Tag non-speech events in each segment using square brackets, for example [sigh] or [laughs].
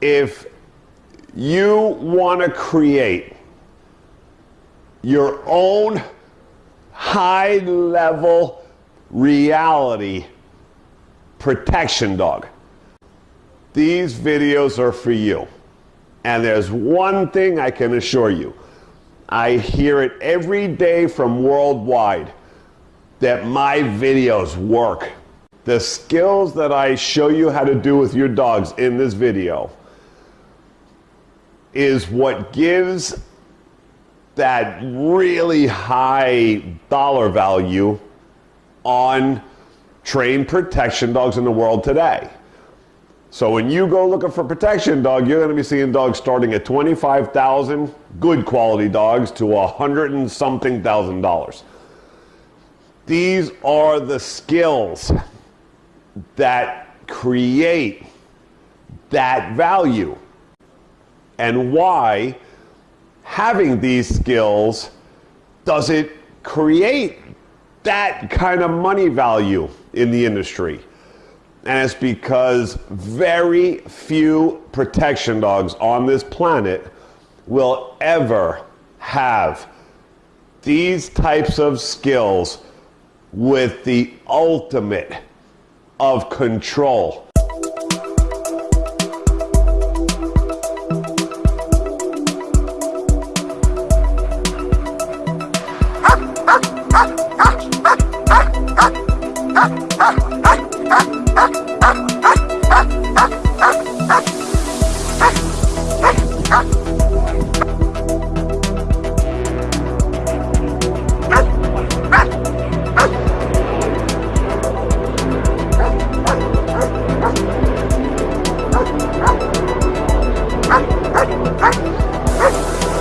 if you want to create your own high level reality protection dog, these videos are for you. And there's one thing I can assure you I hear it every day from worldwide that my videos work. The skills that I show you how to do with your dogs in this video is what gives that really high dollar value on trained protection dogs in the world today. So when you go looking for protection dog, you're going to be seeing dogs starting at 25,000, good quality dogs, to a hundred and something thousand dollars. These are the skills that create that value and why having these skills does it create that kind of money value in the industry. And it's because very few protection dogs on this planet will ever have these types of skills with the ultimate of control. Ha! Ha! Ha! Ha!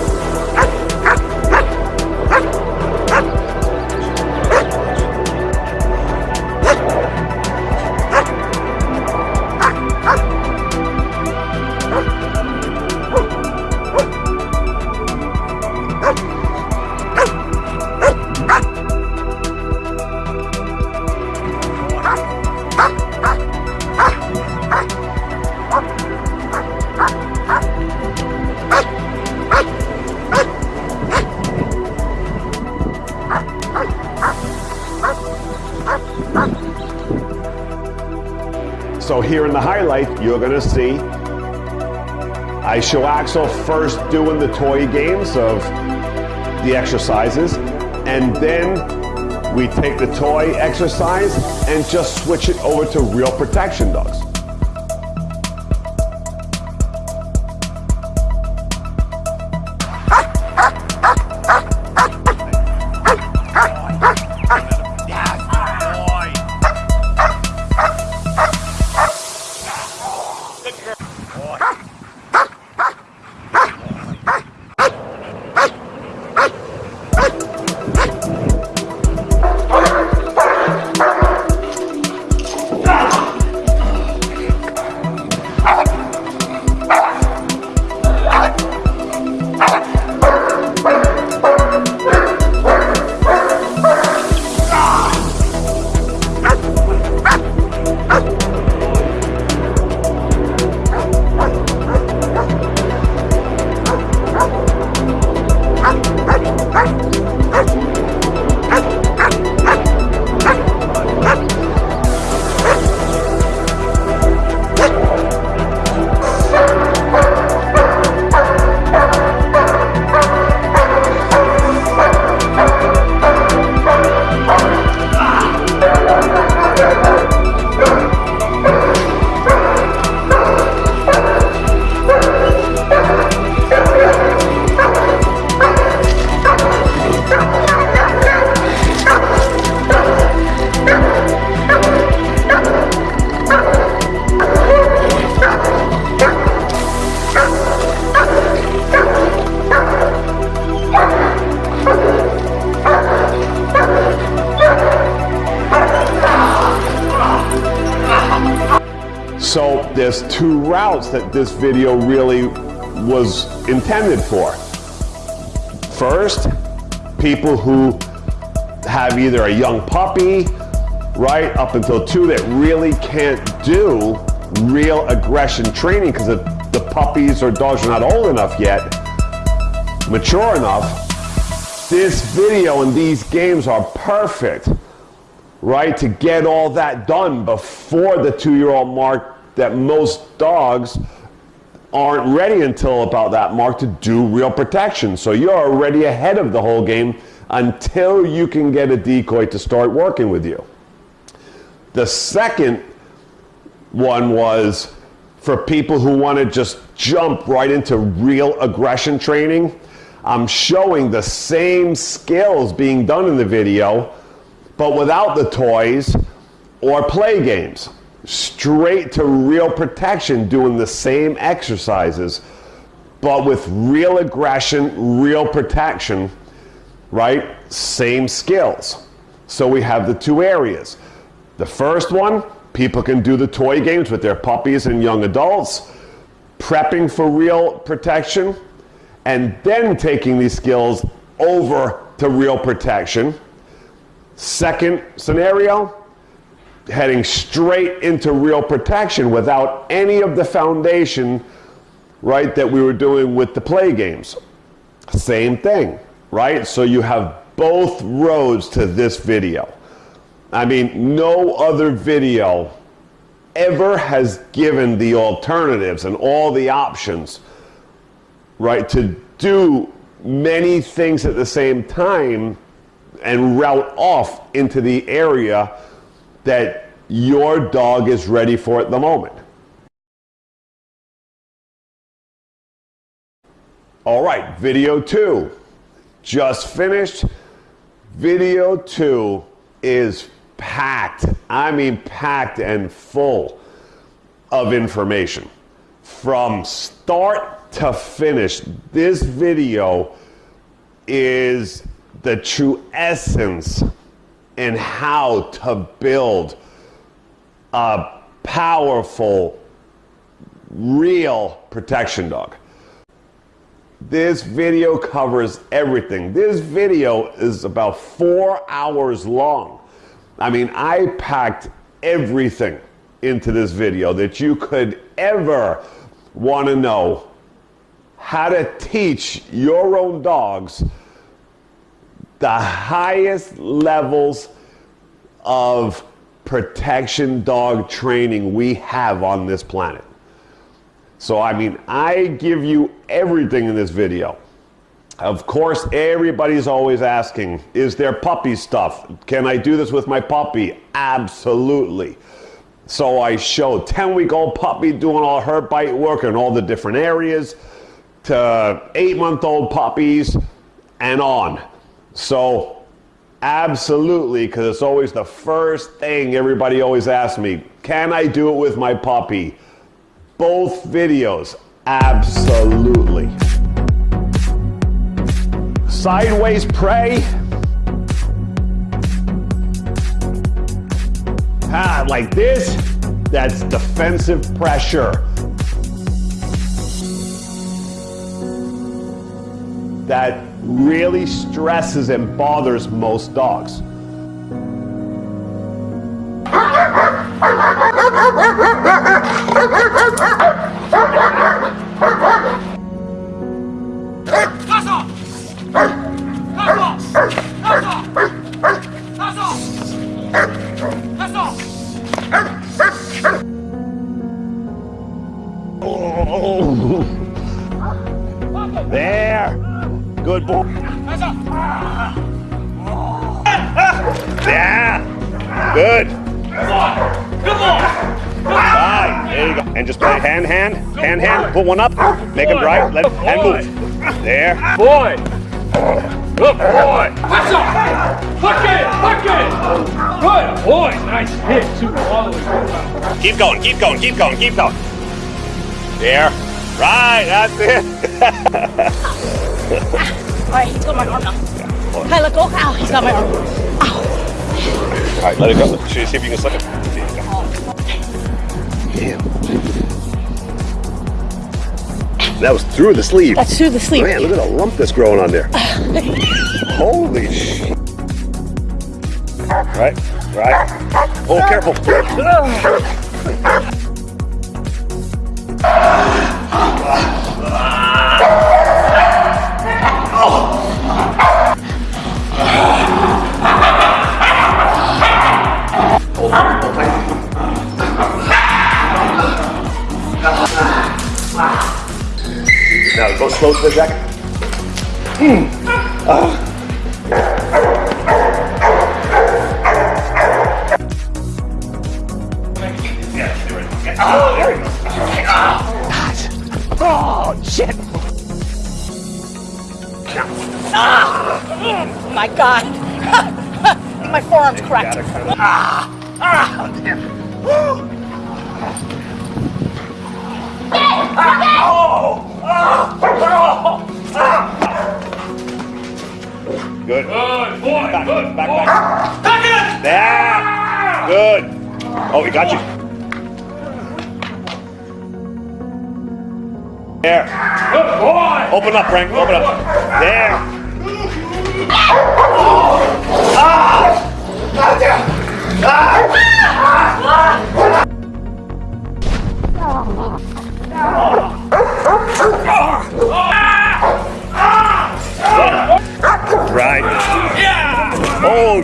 Here in the highlight, you're gonna see I show Axel first doing the toy games of the exercises, and then we take the toy exercise and just switch it over to real protection dogs. Two routes that this video really was intended for. First, people who have either a young puppy, right, up until two that really can't do real aggression training because the puppies or dogs are not old enough yet, mature enough, this video and these games are perfect, right, to get all that done before the two-year-old mark that most dogs aren't ready until about that mark to do real protection. So you're already ahead of the whole game until you can get a decoy to start working with you. The second one was for people who want to just jump right into real aggression training. I'm showing the same skills being done in the video, but without the toys or play games. Straight to real protection, doing the same exercises, but with real aggression, real protection, right? Same skills. So we have the two areas. The first one, people can do the toy games with their puppies and young adults, prepping for real protection, and then taking these skills over to real protection. Second scenario, heading straight into real protection without any of the foundation, right, that we were doing with the play games. Same thing, right? So you have both roads to this video. I mean, no other video ever has given the alternatives and all the options, right, to do many things at the same time and route off into the area that your dog is ready for at the moment. All right, video two, just finished. Video two is packed, I mean packed and full of information. From start to finish, this video is the true essence and how to build a powerful, real protection dog. This video covers everything. This video is about four hours long. I mean, I packed everything into this video that you could ever want to know how to teach your own dogs the highest levels of protection dog training we have on this planet. So, I mean, I give you everything in this video. Of course, everybody's always asking, is there puppy stuff? Can I do this with my puppy? Absolutely. So I show 10 week old puppy doing all her bite work in all the different areas to eight month old puppies and on. So, absolutely, because it's always the first thing everybody always asks me can I do it with my puppy? Both videos, absolutely. Sideways prey. Ah, like this, that's defensive pressure. That really stresses and bothers most dogs. [laughs] Yeah. Good. Good boy. Right. There you go. And just play hand, hand, hand, hand. Put one up. Make it right. Let and move. There. Boy. Good boy. That's up. Look it. Look it. Good boy. Nice hit. Two all the way. Keep going. Keep going. Keep going. Keep going. There. Right. That's it. [laughs] Alright, he's got my arm now. Hey, let go. Ow, he's got my arm. Ow. Alright, let it go. Should you see if you can slip it? Damn. That was through the sleeve. That's through the sleeve. Man, look at the lump that's growing on there. [laughs] Holy shit. Right, right. Oh, careful. [laughs] Now go slow for a second. Oh, shit. Ah! My God. My forearm's cracked. Ah! Ah! Good. Good boy. Back, good back, boy. back. Back it. There. Good. Oh, we got you. There. Good boy. Open up, Frank. Open up. There. Ah! Right. Yeah. Oh,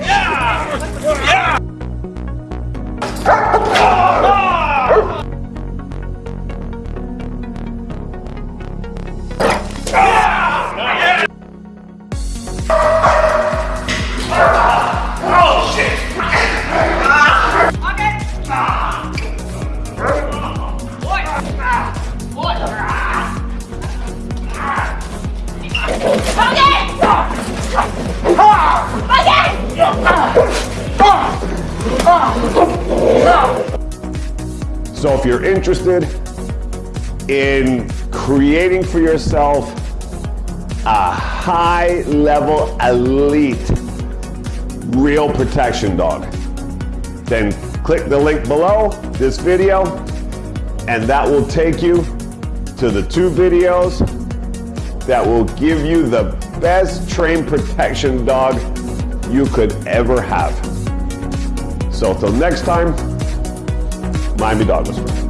So if you're interested in creating for yourself a high level elite real protection dog, then click the link below this video and that will take you to the two videos that will give you the best trained protection dog you could ever have. So till next time, Miami Dog Whisperer.